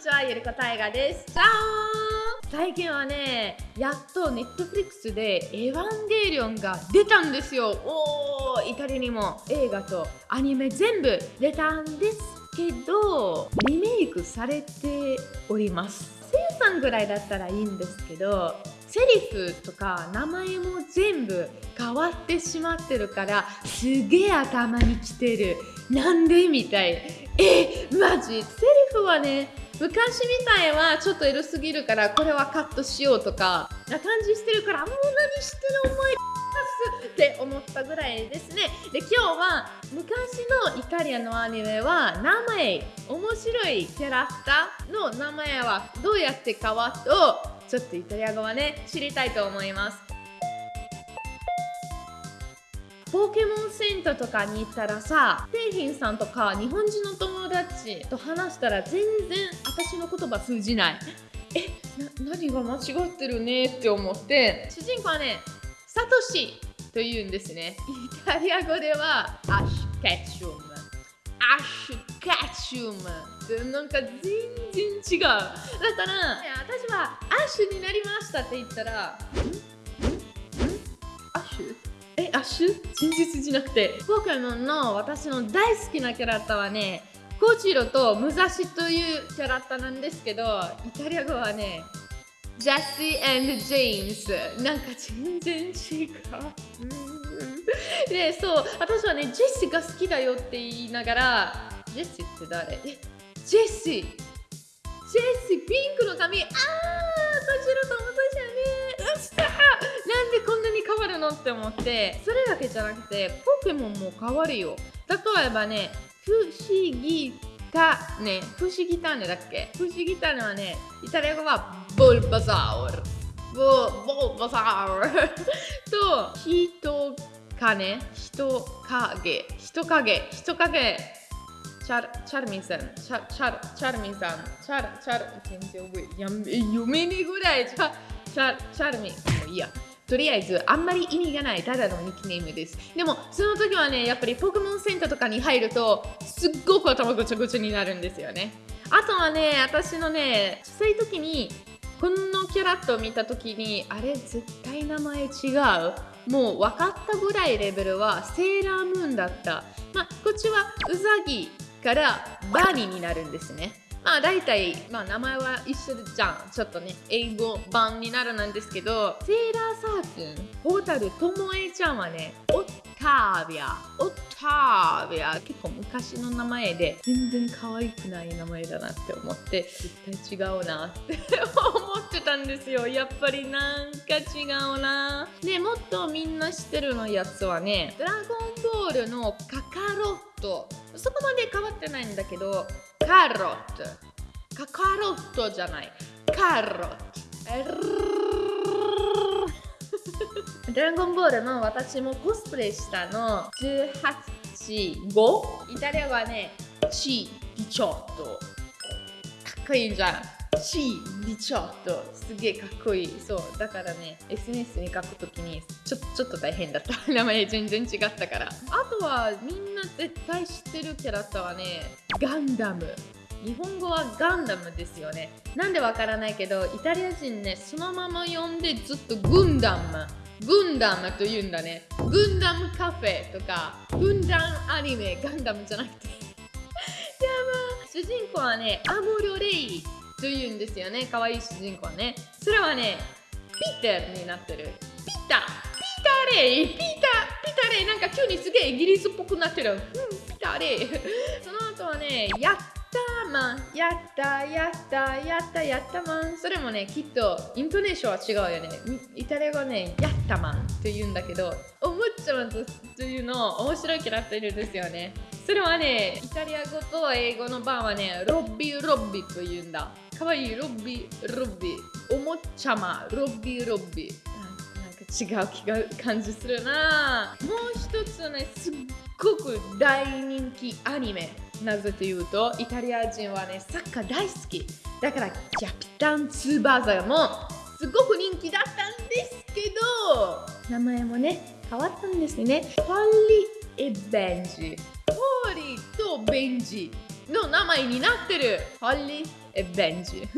ちは、ゆりこたいがです。じゃーん最近はね、やっとネットフリックスでエヴァンゲリオンが出たんですよ。おー、イタリアにも映画とアニメ全部出たんですけど、リメイクされております。生産ぐらいだったらいいんですけど、セリフとか名前も全部変わってしまってるからすげえ頭にきてるなんで？みたいえマジ？セリフはね昔みたいはちょっとエロすぎるからこれはカットしようとかな感じしてるからもう何してる思いって思ったぐらいですね。で今日は昔のイタリアのアニメは名前面白いキャラクターの名前はどうやって変わったをちょっとイタリア語はね知りたいと思います。ポケモンセンターとかに行ったらさ店員さんとか日本人の友達と話したら全然私の言葉通じない。えな何が間違ってるね？って思って。主人公はねサトシと言うんですね。イタリア語ではアッシュケチュム。アッシュケチュム。ってなんか全然違う。だから私はアッシュになりましたって言ったらえ、アッシュ真実じゃなくて、ポケモンの私の大好きなキャラクターはね、コジロウとムサシというキャラクターなんですけど、イタリア語はね、ジェシージェームス。なんか全然違う。で、そう、私はね、ジェシーが好きだよって言いながら、ジェシーって誰？え、ジェシー。ジェシー、ピンクの髪。あー、コジロウとって思ってそれだけじゃなくてポケモンも変わるよ。例えばね不思議タね不思議タネだっけ不思議タネはねイタリア語はボルバザウル。ボボルバザウル。と人影人影。人影。人影。チャルチャルミンさん。チャチャルチャルミンさん。チャルチャル。全然覚えや読めねえぐらい。チャチャチャルミン。もういいや。とりあえずあんまり意味がないただのニックネームです。でもその時はねやっぱりポケモンセンターとかに入るとすっごく頭ぐちゃぐちゃになるんですよね。あとはね私のね小さい時にこのキャラクターを見た時にあれ絶対名前違う。もう分かったぐらいレベルはセーラームーンだった。まあこっちはウザギからバニーになるんですね。まあ大体、まあ、名前は一緒じゃん。ちょっとね、英語版になるなんですけど、セーラーサー君、ホータルともえちゃんはね、タービア、オタービア、結構昔の名前で、全然可愛くない名前だなって思って、絶対違うなって 思ってたんですよ。やっぱりなんか違うな。で、もっとみんな知ってるのやつはね、ドラゴンボールのカカロット。そこまで変わってないんだけど、カロット。カカロットじゃない。カロット。ドラゴンボールの私もコスプレしたの18、5? イタリアはね、チディチョット。かっこいいじゃん。チディチョット。すげえかっこいい。そう。だからね、SNS に書くときにちょちょっと大変だった。名前全然違ったから。あとはみんな絶対知ってるキャラクターはね、ガンダム。日本語はガンダムですよね。なんでわからないけど、イタリア人ね、そのまま呼んでずっとグンダム。グンダムと言うんだね。グンダムカフェとか、グンダムアニメ、ガンダムじゃなくて。やば主人公はね、アモロレイと言うんですよね。可愛い主人公はね。それはね、ピーターになってる。ピーターピーターレイピーターピーターレイなんか急にすげえイギリスっぽくなってる。うん、ピーターレイ その後はね、やっマンやったやったやったやったマンそれもねきっとイントネーションは違うよね。イタリア語ねやったマンと言うんだけどおもちゃマンというの面白いキャラクターいるんですよね。それはねイタリア語と英語の版はねロッビーロッビーと言うんだ。かわいいロッビーロッビー。おもちゃマンロッビーロッビー。なんか違う気が感じするな。もう一つねすっごく大人気アニメ。なぜというとイタリア人はねサッカー大好き。だからキャピタンツーバーザーもすごく人気だったんですけど名前もね変わったんですね。ホリー・エベンジ。ホーリーとベンジの名前になってる。ホリー・えベンジ。なんか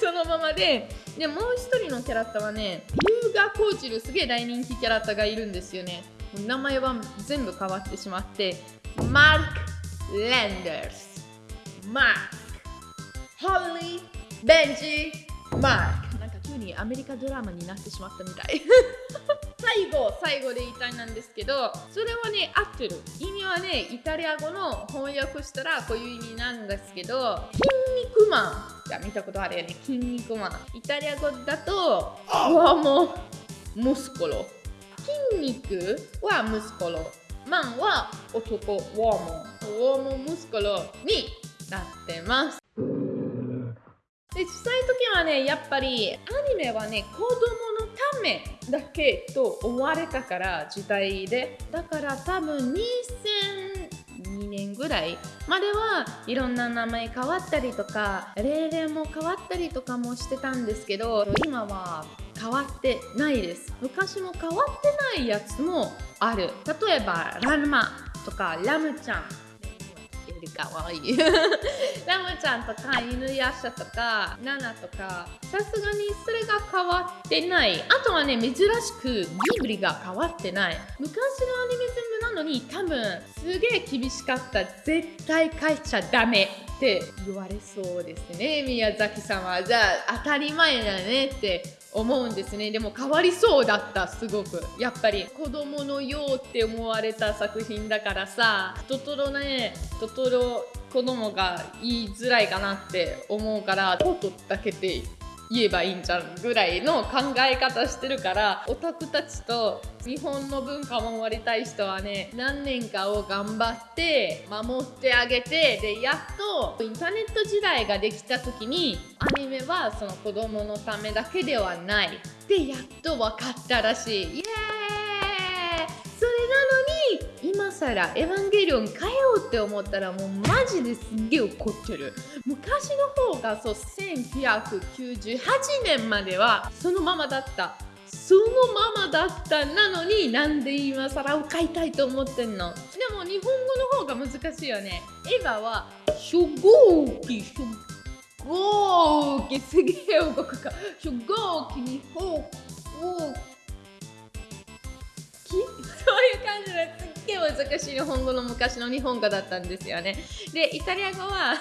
そのままで。でもう一人のキャラクターはね龍河コーチルすげえ大人気キャラクターがいるんですよね。名前は全部変わってしまってマーク・レンダースマークホーリー・ベンジマークなんか急にアメリカドラマになってしまったみたい。最後最後で言いたいなんですけどそれはね合ってる。意味はねイタリア語の翻訳したらこういう意味なんですけど筋肉マンが見たことあるよね。筋肉マン。イタリア語だとワモムスコロ。筋肉はムスコロ。マンは男。ワーモワーモムスコロになってます。で小さい時はねやっぱりアニメはね子供のためだけと思われたから時代で。だから多分2002年ぐらいまではいろんな名前変わったりとか例年も変わったりとかもしてたんですけど今は変わってないです。昔も変わってないやつもある。例えばラルマとかラムちゃんりかわいい。ラムちゃんとか犬やしゃとかナナとかさすがにそれが変わってない。あとはね珍しくギブリが変わってない。昔のアニメ全部なのに多分すげえ厳しかった。絶対書いちゃダメ。って言われそうですね。宮崎さんはじゃあ当たり前だねって思うんですね。でも変わりそうだったすごく。やっぱり。子供のようって思われた作品だからさトトロねトトロ子供が言いづらいかなって思うからトトだけで言えばいいんじゃんぐらいの考え方してるからオタクたちと日本の文化を守りたい人はね何年かを頑張って守ってあげてでやっとインターネット時代ができた時にアニメはその子供のためだけではない。ってやっと分かったらしい。イエーイ今更エヴァンゲリオン変えようって思ったらもうマジですげえ怒ってる。昔の方がそう1998年まではそのままだった。そのままだったなのになんで今更を買いたいと思ってんの？でも日本語の方が難しいよね。エヴァは初号機初号機すげえ動くか初号機にほうそういう感じですっげえ難しい日本語の昔の日本語だったんですよね。でイタリア語は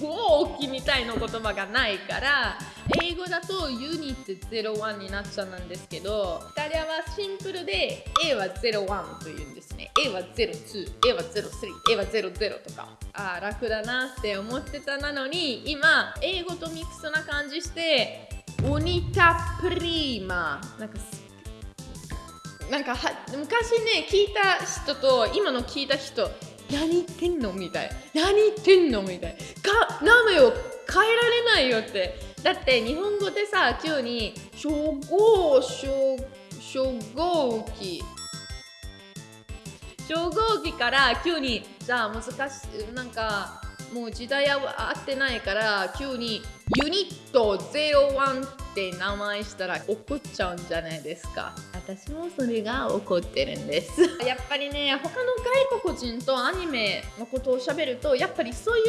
号機みたいな言葉がないから英語だとユニット01になっちゃうんですけどイタリアはシンプルで A は01というんですね。A は02 A は03 A は00とか。ああ楽だなって思ってたなのに今英語とミックスな感じしてオニタプリーマなんかなんかは昔ね聞いた人と今の聞いた人何言ってんのみたい。何言ってんのみたい。か名前を変えられないよって。だって日本語でさ急に初号初初号機。初号機から急にじゃあ難しいなんかもう時代は合ってないから急にユニット01って名前したら怒っちゃうんじゃないですか。私もそれが怒ってるんです。やっぱりね他の外国人とアニメのことをしゃべるとやっぱりそういう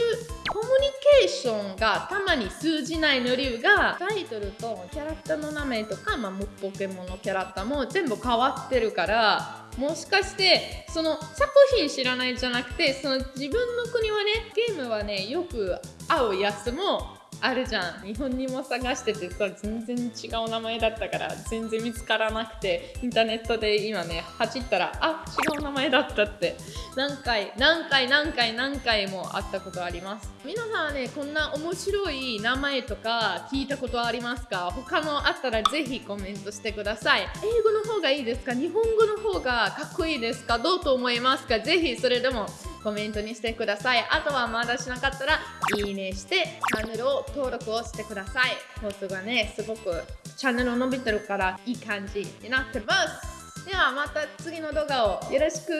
コミュニケーションがたまに通じないの理由がタイトルとキャラクターの名前とか、まあ、ポケモンのキャラクターも全部変わってるからもしかしてその作品知らないじゃなくてその自分の国はねゲームはねよく合うやつもあるじゃん。日本にも探しててさ全然違う名前だったから全然見つからなくてインターネットで今ね走ったらあ違う名前だったって。何回何回何回何回もあったことあります。皆さんはねこんな面白い名前とか聞いたことありますか？他のあったらぜひコメントしてください。英語の方がいいですか？日本語の方がかっこいいですか？どうと思いますか？ぜひそれでもコメントにしてください。あとはまだしなかったらいいねしてチャンネルを登録をしてください。放送がねすごくチャンネル伸びてるからいい感じになってます。ではまた次の動画をよろしく。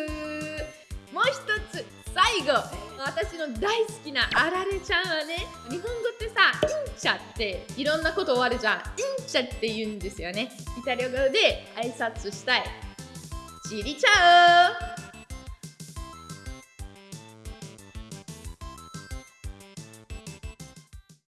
もう一つ最後。私の大好きなあられちゃんはね日本語ってさ「インチャ」っていろんなこと終わるじゃん「インチャ」って言うんですよね。イタリア語で挨拶したい。チリチャオ